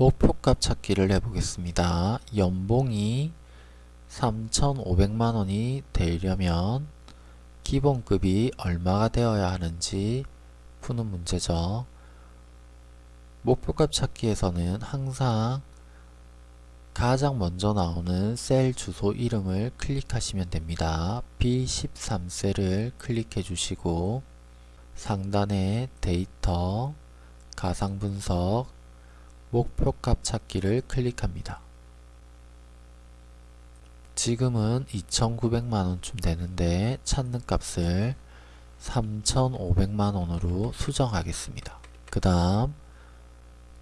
목표값 찾기를 해보겠습니다. 연봉이 3,500만원이 되려면 기본급이 얼마가 되어야 하는지 푸는 문제죠. 목표값 찾기에서는 항상 가장 먼저 나오는 셀 주소 이름을 클릭하시면 됩니다. B13셀을 클릭해 주시고 상단에 데이터, 가상분석, 목표값 찾기를 클릭합니다. 지금은 2,900만원쯤 되는데 찾는 값을 3,500만원으로 수정하겠습니다. 그 다음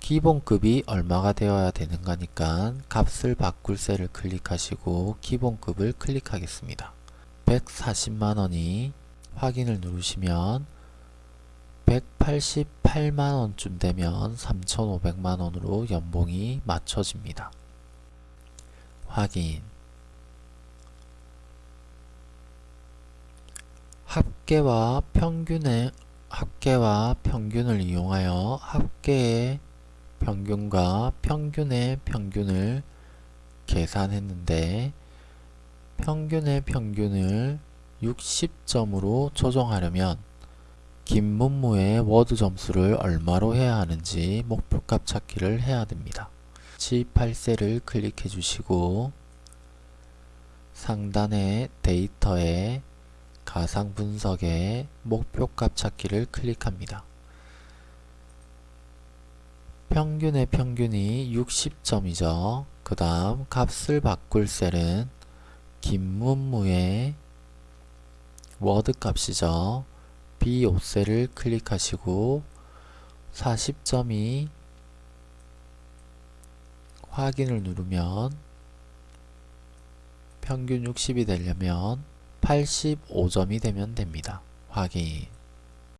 기본급이 얼마가 되어야 되는가니까 값을 바꿀 셀을 클릭하시고 기본급을 클릭하겠습니다. 140만원이 확인을 누르시면 188만원쯤 되면 3,500만원으로 연봉이 맞춰집니다. 확인 합계와 평균의 합계와 평균을 이용하여 합계의 평균과 평균의 평균을 계산했는데 평균의 평균을 60점으로 조정하려면 긴 문무의 워드 점수를 얼마로 해야 하는지 목표값 찾기를 해야 됩니다. G8셀을 클릭해 주시고 상단의 데이터에 가상 분석에 목표값 찾기를 클릭합니다. 평균의 평균이 60점이죠. 그 다음 값을 바꿀 셀은 긴문무의 워드 값이죠. B5셀을 클릭하시고 40점이 확인을 누르면 평균 60이 되려면 85점이 되면 됩니다. 확인